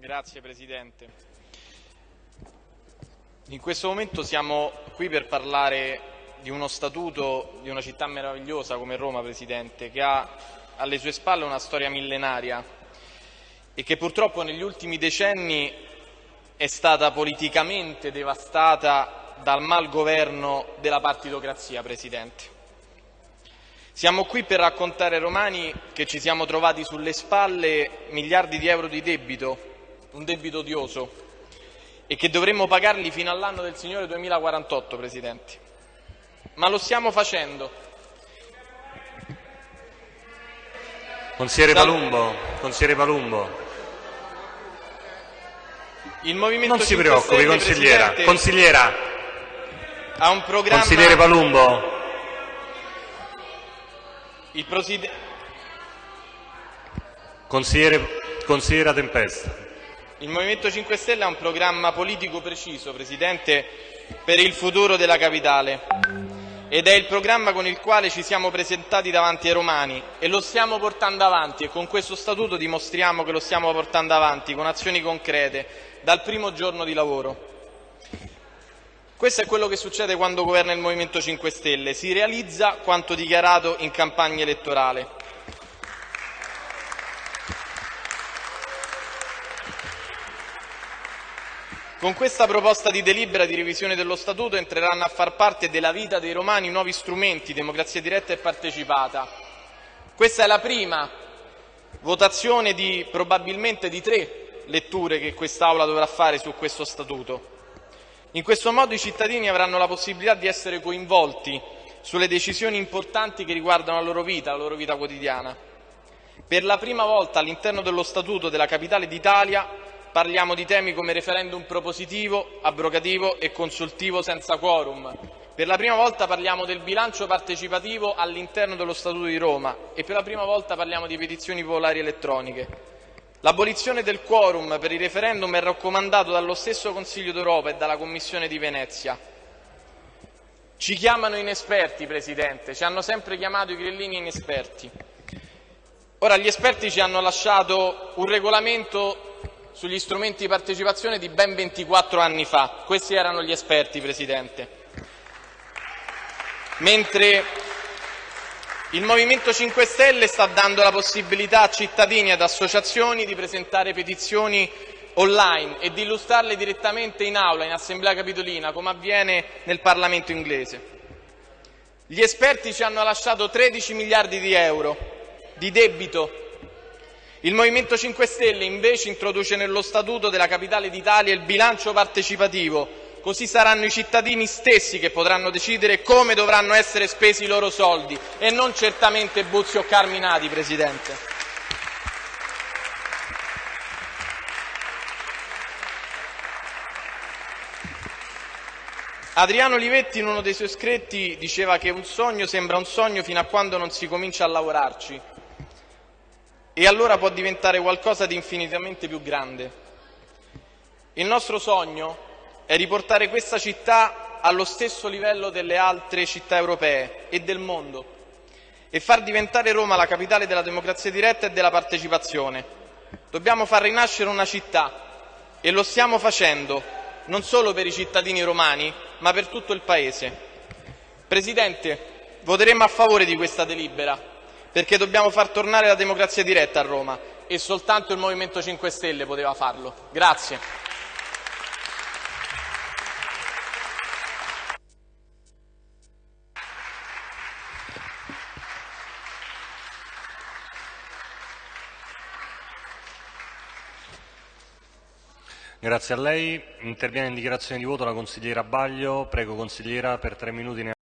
Grazie Presidente. In questo momento siamo qui per parlare di uno statuto di una città meravigliosa come Roma, Presidente, che ha alle sue spalle una storia millenaria e che purtroppo negli ultimi decenni è stata politicamente devastata dal malgoverno della partitocrazia, Presidente. Siamo qui per raccontare ai romani che ci siamo trovati sulle spalle miliardi di euro di debito, un debito odioso, e che dovremmo pagarli fino all'anno del Signore 2048, Presidente. Ma lo stiamo facendo. Consigliere Palumbo, consigliere Palumbo. Il Movimento Non si 5 preoccupi, consigliera. Consigliera, ha un programma... consigliere Palumbo. Il Presidente... Consigliere, consigliera Tempesta. Il Movimento 5 Stelle ha un programma politico preciso, Presidente, per il futuro della capitale ed è il programma con il quale ci siamo presentati davanti ai romani e lo stiamo portando avanti e con questo statuto dimostriamo che lo stiamo portando avanti con azioni concrete dal primo giorno di lavoro. Questo è quello che succede quando governa il Movimento 5 Stelle, si realizza quanto dichiarato in campagna elettorale. Con questa proposta di delibera di revisione dello Statuto entreranno a far parte della vita dei romani nuovi strumenti, democrazia diretta e partecipata. Questa è la prima votazione di probabilmente di tre letture che quest'Aula dovrà fare su questo Statuto. In questo modo i cittadini avranno la possibilità di essere coinvolti sulle decisioni importanti che riguardano la loro vita, la loro vita quotidiana. Per la prima volta all'interno dello Statuto della Capitale d'Italia parliamo di temi come referendum propositivo, abrogativo e consultivo senza quorum. Per la prima volta parliamo del bilancio partecipativo all'interno dello Statuto di Roma e per la prima volta parliamo di petizioni popolari elettroniche. L'abolizione del quorum per i referendum è raccomandato dallo stesso Consiglio d'Europa e dalla Commissione di Venezia. Ci chiamano inesperti, Presidente, ci hanno sempre chiamato i grillini inesperti. Ora, gli esperti ci hanno lasciato un regolamento sugli strumenti di partecipazione di ben 24 anni fa. Questi erano gli esperti, Presidente. Mentre il Movimento 5 Stelle sta dando la possibilità a cittadini e ad associazioni di presentare petizioni online e di illustrarle direttamente in aula, in assemblea capitolina, come avviene nel Parlamento inglese. Gli esperti ci hanno lasciato 13 miliardi di euro di debito il Movimento 5 Stelle invece introduce nello Statuto della Capitale d'Italia il bilancio partecipativo, così saranno i cittadini stessi che potranno decidere come dovranno essere spesi i loro soldi. E non certamente Buzzi o Carminati, Presidente. Adriano Olivetti in uno dei suoi scritti diceva che un sogno sembra un sogno fino a quando non si comincia a lavorarci e allora può diventare qualcosa di infinitamente più grande. Il nostro sogno è riportare questa città allo stesso livello delle altre città europee e del mondo e far diventare Roma la capitale della democrazia diretta e della partecipazione. Dobbiamo far rinascere una città e lo stiamo facendo non solo per i cittadini romani, ma per tutto il Paese. Presidente, voteremo a favore di questa delibera perché dobbiamo far tornare la democrazia diretta a Roma e soltanto il Movimento 5 Stelle poteva farlo. Grazie. Grazie a lei. Interviene in dichiarazione di voto la consigliera Baglio. Prego consigliera per tre minuti.